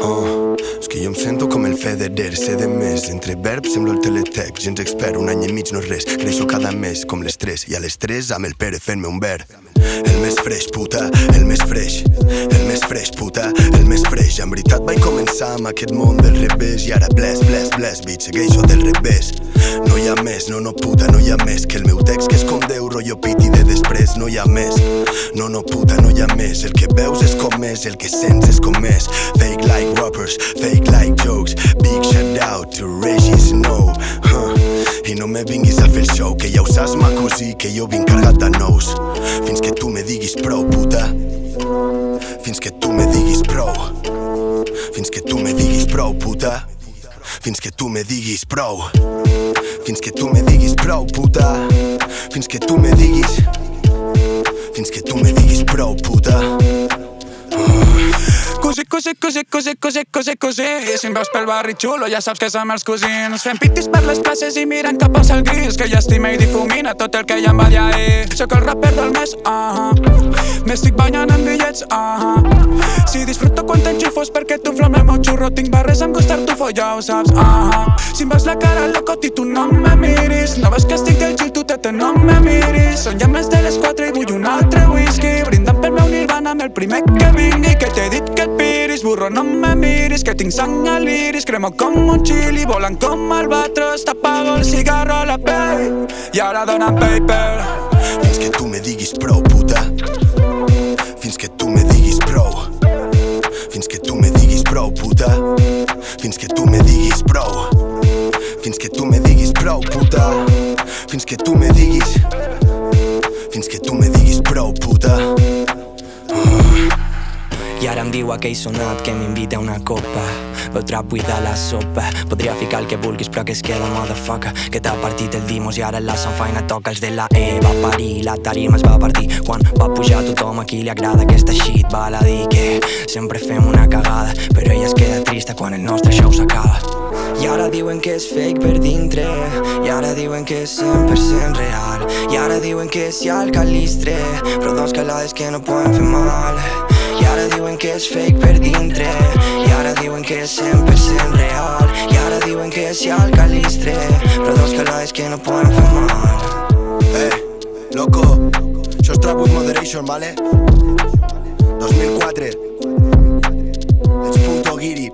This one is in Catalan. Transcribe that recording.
Oh, és que jo em sento com el Federer, sé de més. Entre verbs semblo el teletext, gens expert, un any i mig no és res. Creixo cada mes com les 3 i a les 3 amb el Pere fent-me un ver. El més freix, puta, el més freix, el més freix, puta, el més freix. En veritat vaig començar amb aquest món del revés i ara bless, bless, bless, bitch, segueixo del revés. No hi ha més, no, no, puta, no hi ha més que el meu text que és com Déu, rotllo piti després, no hi ha més. No, no, puta, no hi ha més, el que veus és com és, el que sents és com és. Fake like rappers, fake like jokes, big shout out to Reggie Snow. Huh. I no me vinguis a fer el show, que ja ho saps, ma cosí, que jo vinc carregat de nous. Fins que tu me diguis prou, puta. Fins que tu me diguis prou. Fins que tu me diguis prou, puta. Fins que tu me diguis prou. Fins que tu me diguis prou, puta. Fins que tu me diguis. Fins que tu me diguis prou, puta. Cosí, cosí, cosí, cosí, cosí, cosí, cosí Si em veus pel barri xulo ja saps que som els cosins Fem pitis per les places i mirant cap al gris Que ja estima i difumina tot el que ja em va dir ahir Soc el rapper del mes, ah uh -huh. M'estic banyant en bitllets, ah uh -huh. Si disfruto quan t'enxufos perquè tu inflama el meu xurro Tinc barres amb gust tartufo, ja ho saps, ah uh -huh. Si em veus la cara loco i tu no me miris No ves que estic del gil, tu tete, no me miris Són ja més de primer que vingui Que t'he dit que et piris, burro no me miris Que tinc sang a l'iris, cremo com un chili Volant com albatros, t'apago el cigarro a la pell I ara dona'm paper Fins que tu me diguis prou, puta. Fins que tu me diguis prou. Fins que tu me diguis prou, puta. Fins que tu me diguis prou. Fins que tu me diguis prou, puta. Fins que tu me diguis. Fins que tu me diguis prou, puta. I ara em diu aquell sonat que m'invita a una copa. Veu trap buida la sopa. Podria ficar el que vulguis però que es queda motherfucker. Que t'ha partit el dimos i ara la sanfaina toca els de la E Va parir, la tarima es va partir. Quan va pujar tothom a qui li agrada aquesta shit. Val a dir que sempre fem una cagada Però ella es queda trista quan el nostre show s'acaba. I ara diuen que és fake per dintre. I ara diuen que és 100% real. I ara diuen que si al calistre Però dos calades que no poden fer mal que és fake per dintre I ara diuen que és 100% real. I ara diuen que si al calistre. Però dos calades que no poden fer mal Eh, loco, això és Trap with Moderation, vale? 2004 Ets punto guiri